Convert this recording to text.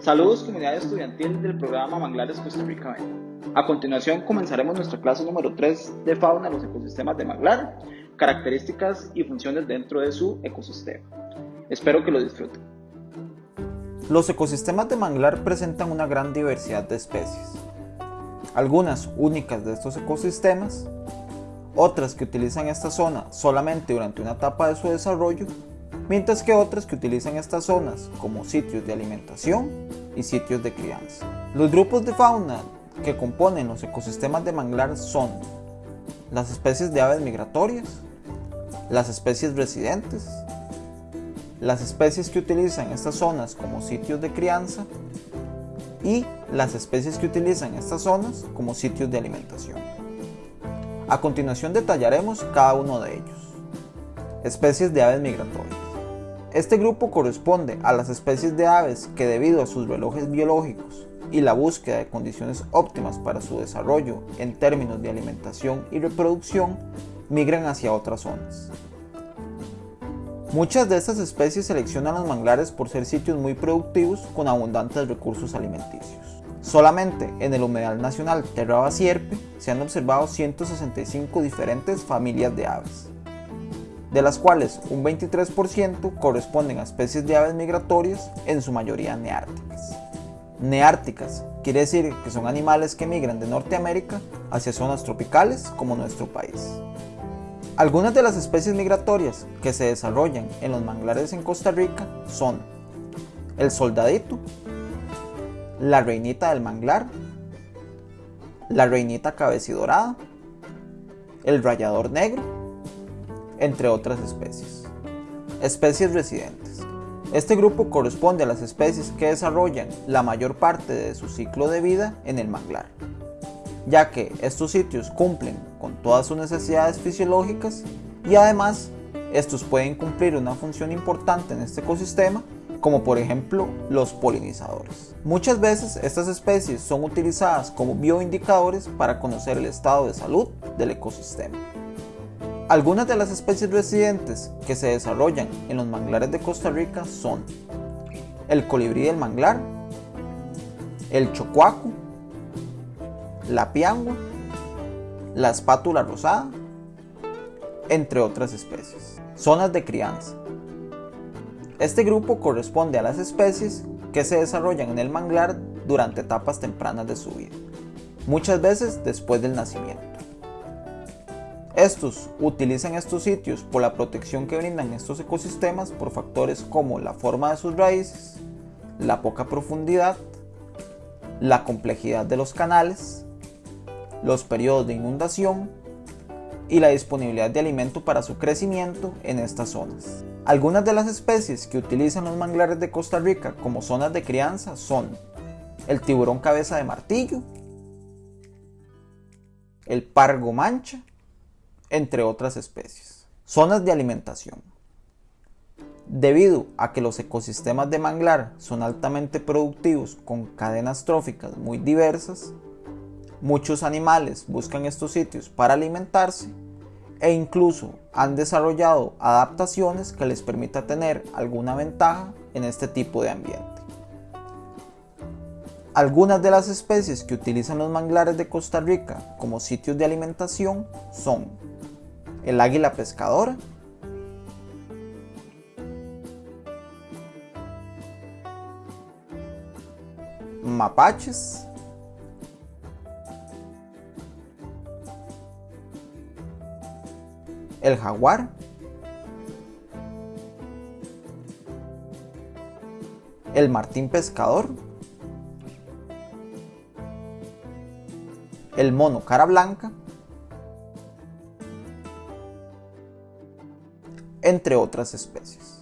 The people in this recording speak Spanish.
Saludos comunidad estudiantil del programa Manglares Costa Rica. A continuación comenzaremos nuestra clase número 3 de fauna, los ecosistemas de manglar, características y funciones dentro de su ecosistema. Espero que lo disfruten. Los ecosistemas de manglar presentan una gran diversidad de especies. Algunas únicas de estos ecosistemas, otras que utilizan esta zona solamente durante una etapa de su desarrollo mientras que otras que utilizan estas zonas como sitios de alimentación y sitios de crianza. Los grupos de fauna que componen los ecosistemas de manglar son las especies de aves migratorias, las especies residentes, las especies que utilizan estas zonas como sitios de crianza y las especies que utilizan estas zonas como sitios de alimentación. A continuación detallaremos cada uno de ellos. Especies de aves migratorias. Este grupo corresponde a las especies de aves que debido a sus relojes biológicos y la búsqueda de condiciones óptimas para su desarrollo en términos de alimentación y reproducción, migran hacia otras zonas. Muchas de estas especies seleccionan los manglares por ser sitios muy productivos con abundantes recursos alimenticios. Solamente en el humedal nacional Terra Sierpe se han observado 165 diferentes familias de aves de las cuales un 23% corresponden a especies de aves migratorias, en su mayoría neárticas. Neárticas quiere decir que son animales que migran de Norteamérica hacia zonas tropicales como nuestro país. Algunas de las especies migratorias que se desarrollan en los manglares en Costa Rica son el soldadito, la reinita del manglar, la reinita cabecidorada, el rayador negro, entre otras especies. Especies residentes. Este grupo corresponde a las especies que desarrollan la mayor parte de su ciclo de vida en el manglar, ya que estos sitios cumplen con todas sus necesidades fisiológicas y además estos pueden cumplir una función importante en este ecosistema como por ejemplo los polinizadores. Muchas veces estas especies son utilizadas como bioindicadores para conocer el estado de salud del ecosistema. Algunas de las especies residentes que se desarrollan en los manglares de Costa Rica son el colibrí del manglar, el chocuaco, la piangua, la espátula rosada, entre otras especies. Zonas de crianza. Este grupo corresponde a las especies que se desarrollan en el manglar durante etapas tempranas de su vida, muchas veces después del nacimiento. Estos utilizan estos sitios por la protección que brindan estos ecosistemas por factores como la forma de sus raíces, la poca profundidad, la complejidad de los canales, los periodos de inundación y la disponibilidad de alimento para su crecimiento en estas zonas. Algunas de las especies que utilizan los manglares de Costa Rica como zonas de crianza son el tiburón cabeza de martillo, el pargo mancha, entre otras especies. Zonas de alimentación. Debido a que los ecosistemas de manglar son altamente productivos con cadenas tróficas muy diversas, muchos animales buscan estos sitios para alimentarse e incluso han desarrollado adaptaciones que les permita tener alguna ventaja en este tipo de ambiente. Algunas de las especies que utilizan los manglares de Costa Rica como sitios de alimentación son el águila pescadora, mapaches, el jaguar, el martín pescador, el mono cara blanca, entre otras especies.